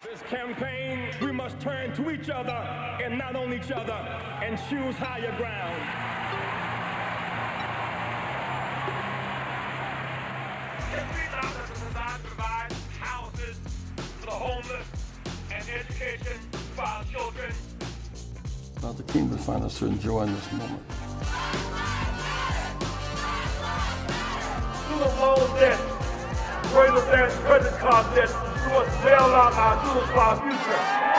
This campaign, we must turn to each other and not on each other and choose higher ground. Every dollar is designed to provide houses for the homeless and education for our children. Allow the kingdom to find us to enjoy in this moment. Student loan debt, greater than credit card debt, we must bail out our students for our future.